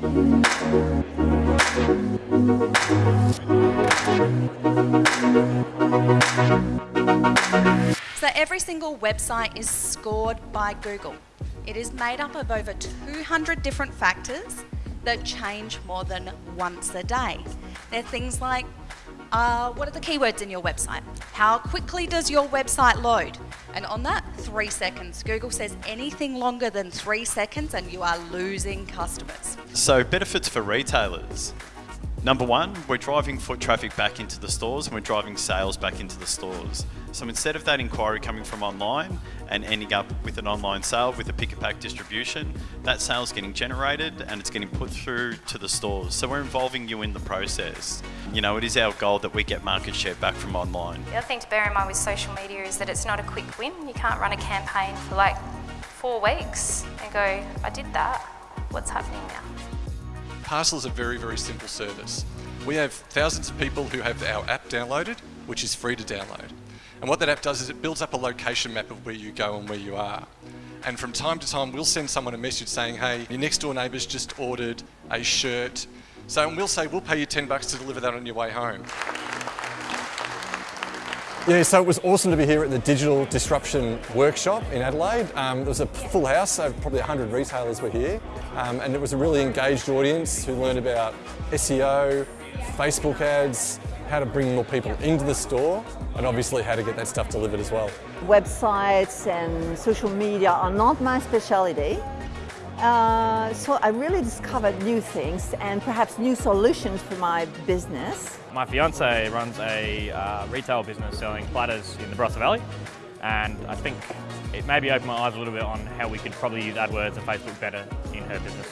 So every single website is scored by Google. It is made up of over 200 different factors that change more than once a day. They're things like, uh, what are the keywords in your website? How quickly does your website load? And on that, three seconds. Google says anything longer than three seconds and you are losing customers. So benefits for retailers. Number one, we're driving foot traffic back into the stores and we're driving sales back into the stores. So instead of that inquiry coming from online and ending up with an online sale with a pick and pack distribution, that sale is getting generated and it's getting put through to the stores. So we're involving you in the process. You know, it is our goal that we get market share back from online. The other thing to bear in mind with social media is that it's not a quick win. You can't run a campaign for like four weeks and go, I did that, what's happening now? Parcel is a very, very simple service. We have thousands of people who have our app downloaded, which is free to download. And what that app does is it builds up a location map of where you go and where you are. And from time to time, we'll send someone a message saying, hey, your next door neighbour's just ordered a shirt. So we'll say, we'll pay you 10 bucks to deliver that on your way home. Yeah, so it was awesome to be here at the Digital Disruption Workshop in Adelaide. Um, there was a full house, so probably 100 retailers were here. Um, and it was a really engaged audience who learned about SEO, Facebook ads, how to bring more people into the store, and obviously how to get that stuff delivered as well. Websites and social media are not my specialty. Uh, so I really discovered new things and perhaps new solutions for my business. My fiance runs a uh, retail business selling platters in the Barossa Valley and I think it maybe opened my eyes a little bit on how we could probably use AdWords and Facebook better in her business.